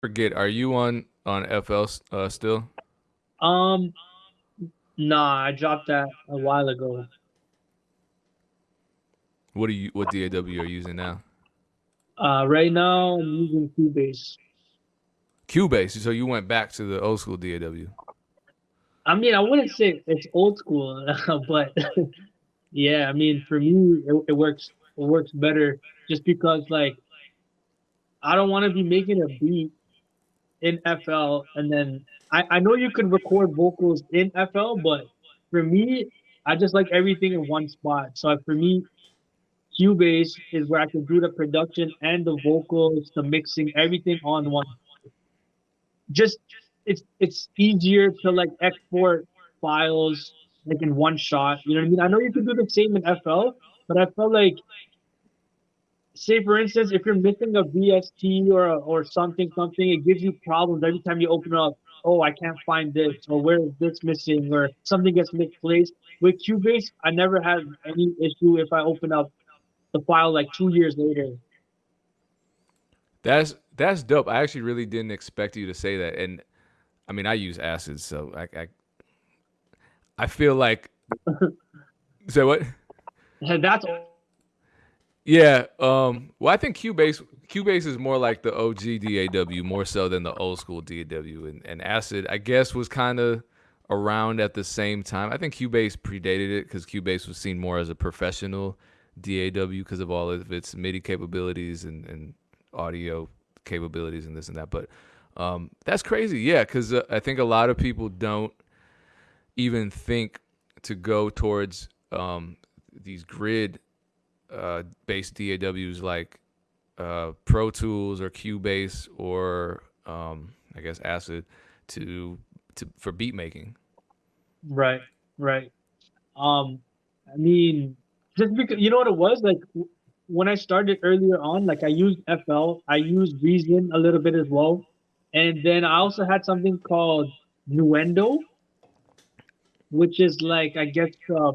forget, are you on on FL uh, still? Um, nah, I dropped that a while ago. What are you? What DAW are you using now? Uh, right now I'm using Cubase. Cubase. So you went back to the old school DAW. I mean, I wouldn't say it's old school, but yeah, I mean, for me, it, it works. It works better just because, like, I don't want to be making a beat in FL and then I, I know you can record vocals in FL, but for me, I just like everything in one spot. So for me, Cubase is where I can do the production and the vocals, the mixing, everything on one. Just it's it's easier to like export files like in one shot. You know what I mean? I know you can do the same in FL, but I felt like say for instance, if you're missing a VST or or something, something, it gives you problems every time you open up. Oh, I can't find this, or where is this missing, or something gets misplaced. With Cubase, I never had any issue if I open up the file like two years later. That's that's dope. I actually really didn't expect you to say that, and I mean, I use Acid, so I I, I feel like. say what? That's yeah. Um. Well, I think Cubase Cubase is more like the OG DAW more so than the old school DAW, and, and Acid I guess was kind of around at the same time. I think Cubase predated it because Cubase was seen more as a professional DAW because of all of its MIDI capabilities and, and audio capabilities and this and that. But um, that's crazy, yeah, because uh, I think a lot of people don't even think to go towards um, these grid uh, based DAWs like uh, Pro Tools or Cubase or um, I guess Acid to to for beat making. Right, right. Um, I mean, just because you know what it was like when I started earlier on, like I used FL, I used Reason a little bit as well, and then I also had something called Nuendo, which is like I guess uh,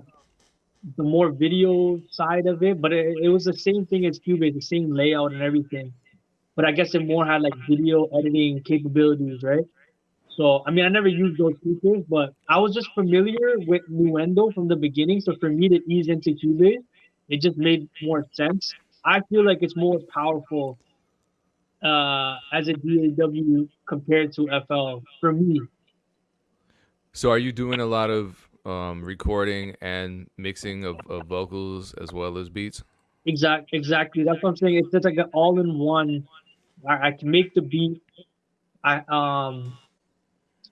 the more video side of it, but it, it was the same thing as Cubase, the same layout and everything. But I guess it more had like video editing capabilities, right? So I mean, I never used those features, but I was just familiar with Nuendo from the beginning. So for me to ease into Cubase, it just made more sense. I feel like it's more powerful uh, as a DAW compared to FL for me. So are you doing a lot of um, recording and mixing of, of vocals as well as beats? Exactly, exactly. That's what I'm saying. It's just like an all-in-one. I, I can make the beat. I um,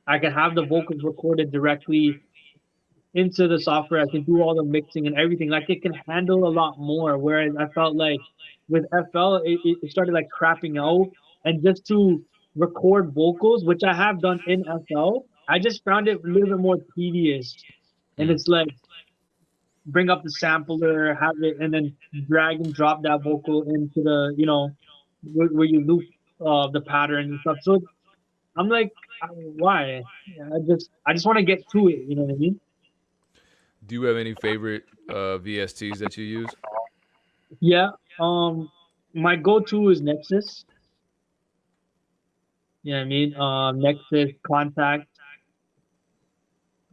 I can have the vocals recorded directly into the software. I can do all the mixing and everything. Like it can handle a lot more. Whereas I felt like with FL, it, it started like crapping out. And just to record vocals, which I have done in FL, I just found it a little bit more tedious and it's like bring up the sampler, have it, and then drag and drop that vocal into the you know where, where you loop uh, the pattern and stuff. So I'm like, why? I just I just want to get to it. You know what I mean? Do you have any favorite uh, VSTs that you use? Yeah. Um, my go-to is Nexus. Yeah, I mean, um, Nexus, Kontakt.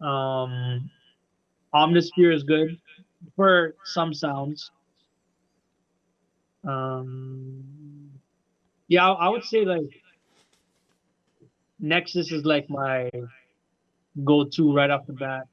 Um, Omnisphere is good for some sounds. Um, yeah, I, I would say like Nexus is like my go-to right off the bat.